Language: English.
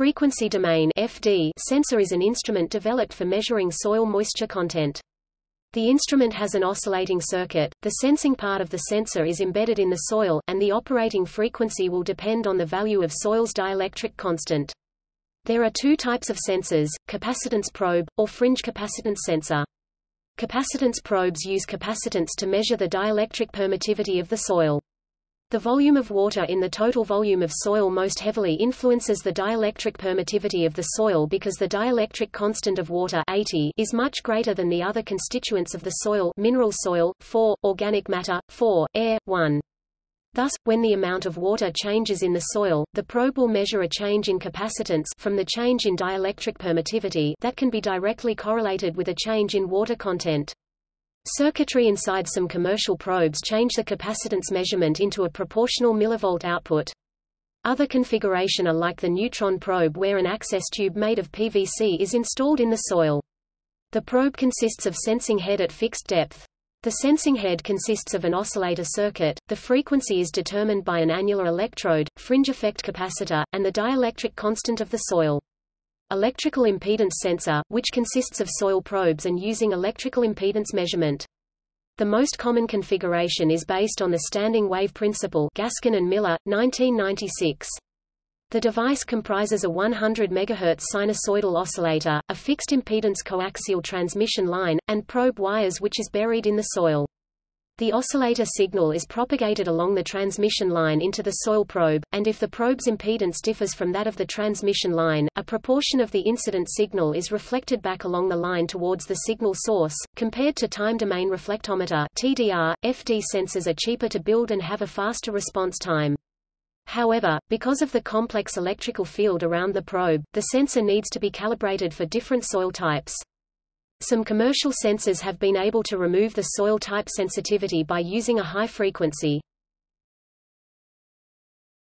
frequency domain FD sensor is an instrument developed for measuring soil moisture content. The instrument has an oscillating circuit, the sensing part of the sensor is embedded in the soil, and the operating frequency will depend on the value of soil's dielectric constant. There are two types of sensors, capacitance probe, or fringe capacitance sensor. Capacitance probes use capacitance to measure the dielectric permittivity of the soil. The volume of water in the total volume of soil most heavily influences the dielectric permittivity of the soil because the dielectric constant of water 80 is much greater than the other constituents of the soil mineral soil, 4, organic matter, 4, air, 1. Thus, when the amount of water changes in the soil, the probe will measure a change in capacitance from the change in dielectric permittivity that can be directly correlated with a change in water content. Circuitry inside some commercial probes change the capacitance measurement into a proportional millivolt output. Other configuration are like the neutron probe where an access tube made of PVC is installed in the soil. The probe consists of sensing head at fixed depth. The sensing head consists of an oscillator circuit, the frequency is determined by an annular electrode, fringe effect capacitor, and the dielectric constant of the soil. Electrical impedance sensor, which consists of soil probes and using electrical impedance measurement. The most common configuration is based on the standing wave principle Gaskin and Miller, 1996. The device comprises a 100 MHz sinusoidal oscillator, a fixed impedance coaxial transmission line, and probe wires which is buried in the soil. The oscillator signal is propagated along the transmission line into the soil probe, and if the probe's impedance differs from that of the transmission line, a proportion of the incident signal is reflected back along the line towards the signal source. Compared to time domain reflectometer (TDR), FD sensors are cheaper to build and have a faster response time. However, because of the complex electrical field around the probe, the sensor needs to be calibrated for different soil types. Some commercial sensors have been able to remove the soil type sensitivity by using a high frequency.